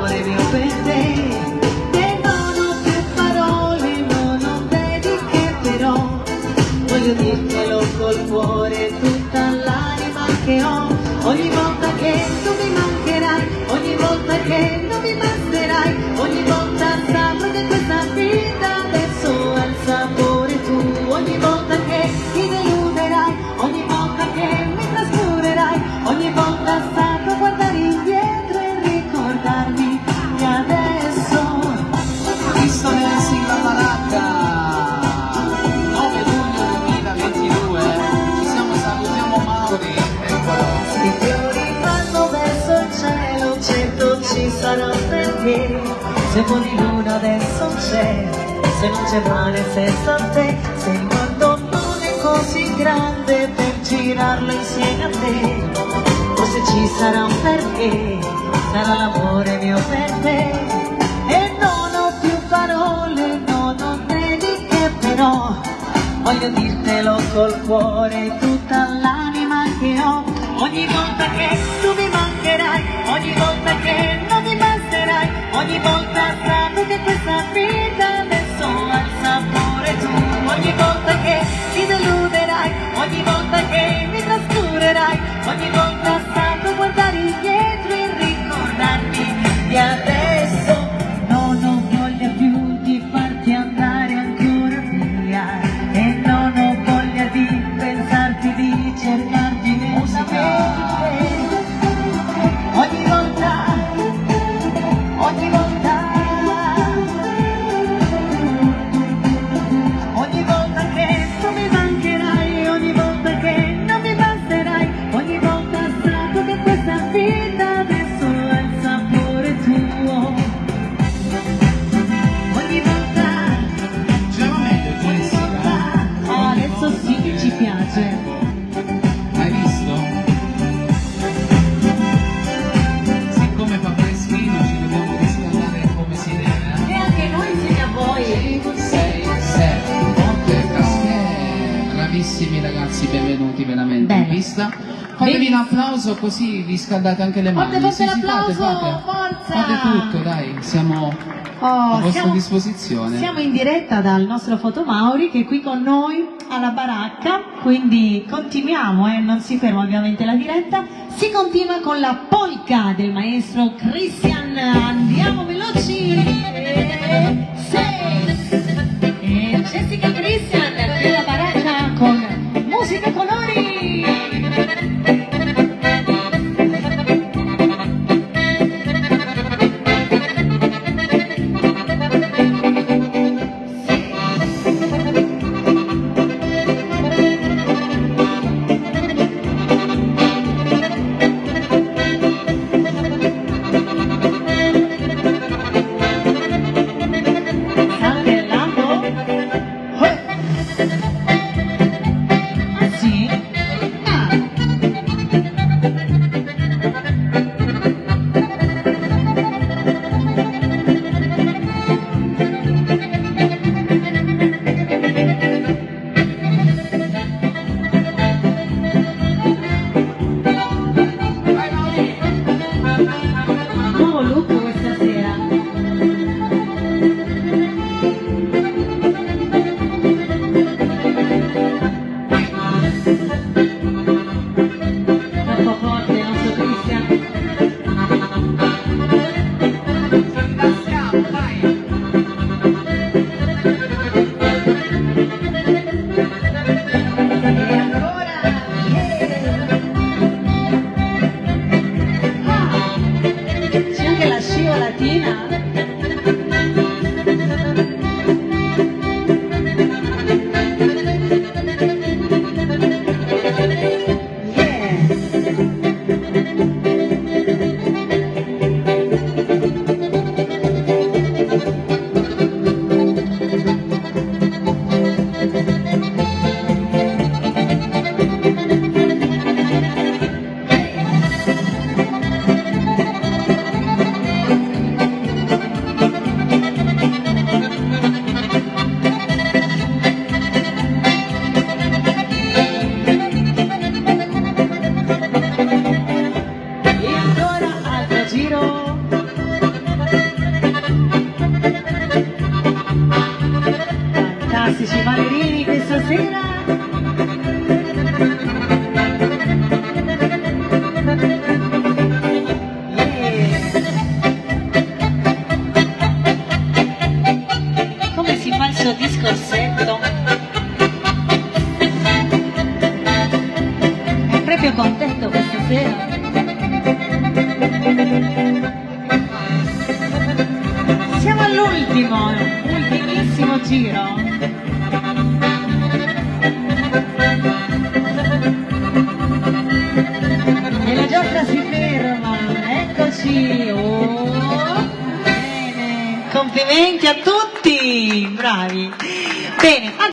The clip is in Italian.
l'amore mio per non ho più dediche però voglio dirtelo col cuore tutta l'anima che ho. Ogni volta che tu mi mancherai ogni volta che non mi basterai ogni volta saprò che questa vita sarà perché Se buon di luna adesso c'è, se non c'è male senza te. Se il mondo non è così grande per girarlo insieme a te Forse ci sarà un perché, sarà l'amore mio per te E non ho più parole, non ho dediche però Voglio dirtelo col cuore, tutta l'anima che ho. Ogni volta che tu mi mancherai, ogni volta che Ogni volta saprò che questa vita ha il sapore tu. Ogni volta che ti deluderai, ogni volta che mi trascurerai Ogni volta saprò guardare indietro e ricordarmi di adesso. Non ho voglia più di farti andare ancora via E non ho voglia di pensarti, di cercarti 8 Bravissimi ragazzi, benvenuti veramente in Bene. pista. Fatevi un applauso così riscaldate anche le mani. Forte Sì, l'applauso, fate, fate. forza! Fate tutto, dai, siamo a Oh, vostra siamo, disposizione. siamo in diretta dal nostro Fotomauri che è qui con noi alla baracca, quindi continuiamo, eh, non si ferma ovviamente la diretta, si continua con la polka del maestro Christian, andiamo veloci! Sei! All'ultimo, ultimissimo giro. E la giostra si ferma, eccoci. Oh, bene. Complimenti a tutti, bravi. Bene.